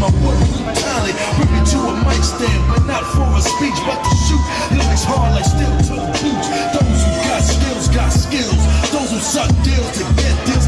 my wooden talent. Bring me to a mic stand, but not for a speech, but to shoot. Lyrics hard like steel toe boots. Those who got skills got skills. Those who suck deals to get deals.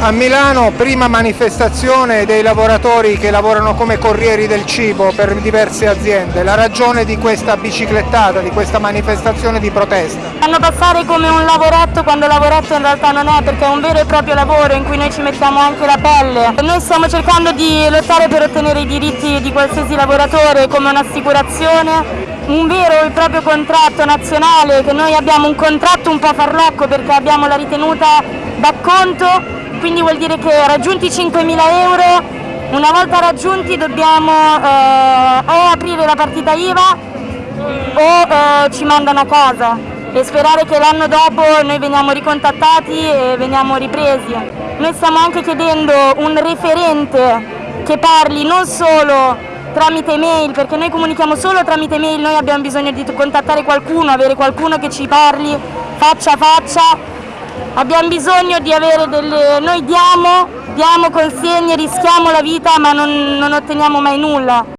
A Milano prima manifestazione dei lavoratori che lavorano come corrieri del cibo per diverse aziende. La ragione di questa biciclettata, di questa manifestazione di protesta. Fanno passare come un lavoretto quando lavoretto in realtà non è perché è un vero e proprio lavoro in cui noi ci mettiamo anche la pelle. Noi stiamo cercando di lottare per ottenere i diritti di qualsiasi lavoratore come un'assicurazione, un vero e proprio contratto nazionale che noi abbiamo un contratto un po' farlocco perché abbiamo la ritenuta d'acconto, quindi vuol dire che raggiunti i 5.000 euro, una volta raggiunti dobbiamo eh, o aprire la partita IVA o eh, ci mandano a casa e sperare che l'anno dopo noi veniamo ricontattati e veniamo ripresi. Noi stiamo anche chiedendo un referente che parli non solo tramite mail, perché noi comunichiamo solo tramite mail, noi abbiamo bisogno di contattare qualcuno, avere qualcuno che ci parli faccia a faccia. Abbiamo bisogno di avere delle... noi diamo, diamo consegne, rischiamo la vita ma non, non otteniamo mai nulla.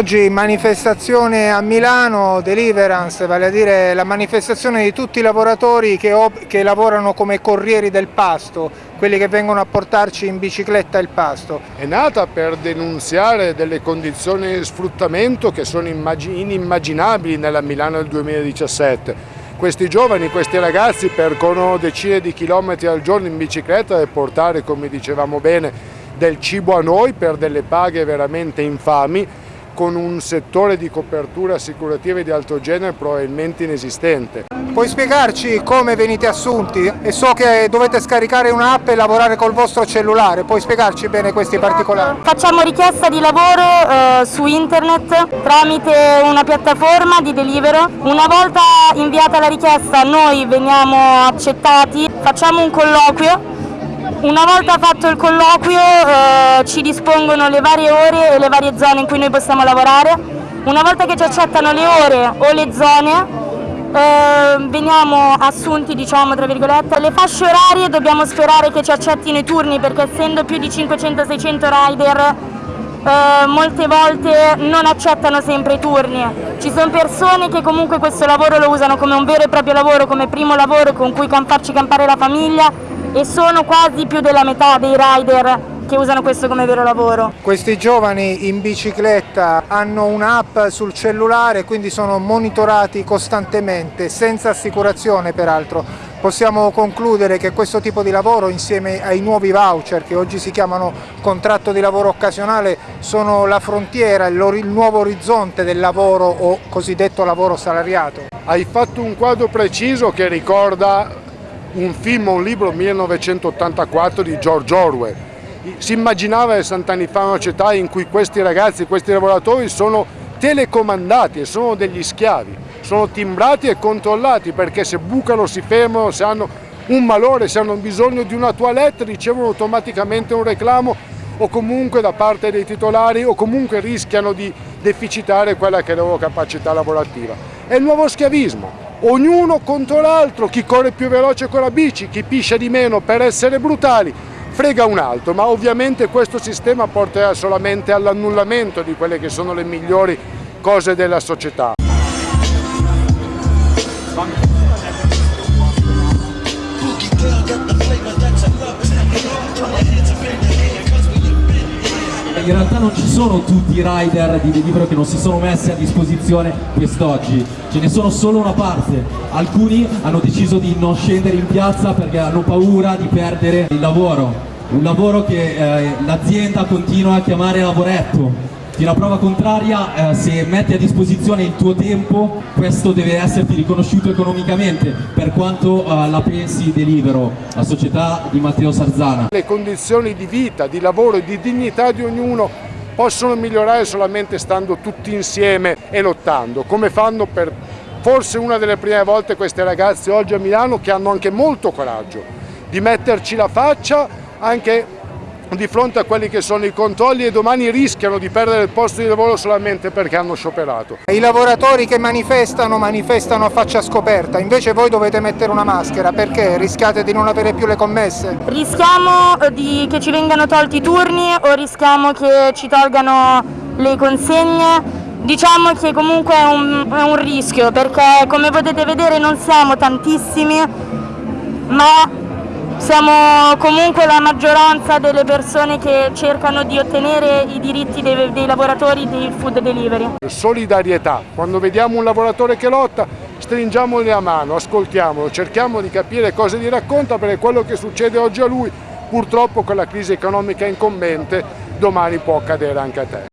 Oggi manifestazione a Milano, Deliverance, vale a dire la manifestazione di tutti i lavoratori che, che lavorano come corrieri del pasto, quelli che vengono a portarci in bicicletta il pasto. È nata per denunziare delle condizioni di sfruttamento che sono immagi- inimmaginabili nella Milano del 2017. Questi giovani, questi ragazzi percorrono decine di chilometri al giorno in bicicletta per portare, come dicevamo bene, del cibo a noi per delle paghe veramente infami con un settore di copertura assicurativa di alto genere probabilmente inesistente. Puoi spiegarci come venite assunti? E so che dovete scaricare un'app e lavorare col vostro cellulare, puoi spiegarci bene questi particolari? Facciamo richiesta di lavoro eh, su internet tramite una piattaforma di Delivero. Una volta inviata la richiesta noi veniamo accettati, facciamo un colloquio una volta fatto il colloquio eh, ci dispongono le varie ore e le varie zone in cui noi possiamo lavorare. Una volta che ci accettano le ore o le zone eh, veniamo assunti diciamo tra virgolette. Le fasce orarie dobbiamo sperare che ci accettino i turni perché essendo più di 500-600 rider eh, molte volte non accettano sempre i turni. Ci sono persone che comunque questo lavoro lo usano come un vero e proprio lavoro, come primo lavoro con cui farci campare la famiglia e sono quasi più della metà dei rider che usano questo come vero lavoro. Questi giovani in bicicletta hanno un'app sul cellulare, quindi sono monitorati costantemente, senza assicurazione peraltro. Possiamo concludere che questo tipo di lavoro insieme ai nuovi voucher che oggi si chiamano contratto di lavoro occasionale sono la frontiera, il, nuovo orizzonte del lavoro o cosiddetto lavoro salariato. Hai fatto un quadro preciso che ricorda un film o un libro 1984 di George Orwell. Si immaginava 60 anni fa una società in cui questi ragazzi, questi lavoratori sono telecomandati e sono degli schiavi, sono timbrati e controllati perché se bucano si fermano, se hanno un malore, se hanno bisogno di una toilette ricevono automaticamente un reclamo o comunque da parte dei titolari o comunque rischiano di deficitare quella che è la loro capacità lavorativa. È il nuovo schiavismo, ognuno contro l'altro, chi corre più veloce con la bici, chi piscia di meno per essere brutali, frega un altro, ma ovviamente questo sistema porterà solamente all'annullamento di quelle che sono le migliori cose della società. In realtà non ci sono tutti i rider di Delivero che non si sono messi a disposizione quest'oggi, ce ne sono solo una parte. Alcuni hanno deciso di non scendere in piazza perché hanno paura di perdere il lavoro. Un lavoro che eh, l'azienda continua a chiamare lavoretto. Fino a prova contraria, eh, se metti a disposizione il tuo tempo, questo deve esserti riconosciuto economicamente, per quanto eh, la pensi Delivero, la società di Matteo Sarzana. Le condizioni di vita, di lavoro e di dignità di ognuno possono migliorare solamente stando tutti insieme e lottando, come fanno per forse una delle prime volte queste ragazze oggi a Milano che hanno anche molto coraggio di metterci la faccia anche di fronte a quelli che sono i controlli e domani rischiano di perdere il posto di lavoro solamente perché hanno scioperato. I lavoratori che manifestano manifestano a faccia scoperta, invece voi dovete mettere una maschera perché rischiate di non avere più le commesse? Rischiamo eh, di, che ci vengano tolti i turni o rischiamo che ci tolgano le consegne? Diciamo che comunque è un, è un rischio perché come potete vedere non siamo tantissimi ma siamo comunque la maggioranza delle persone che cercano di ottenere i diritti dei, dei lavoratori di food delivery. Solidarietà, quando vediamo un lavoratore che lotta stringiamogli la mano, ascoltiamolo, cerchiamo di capire cosa gli racconta perché quello che succede oggi a lui purtroppo con la crisi economica incombente domani può accadere anche a te.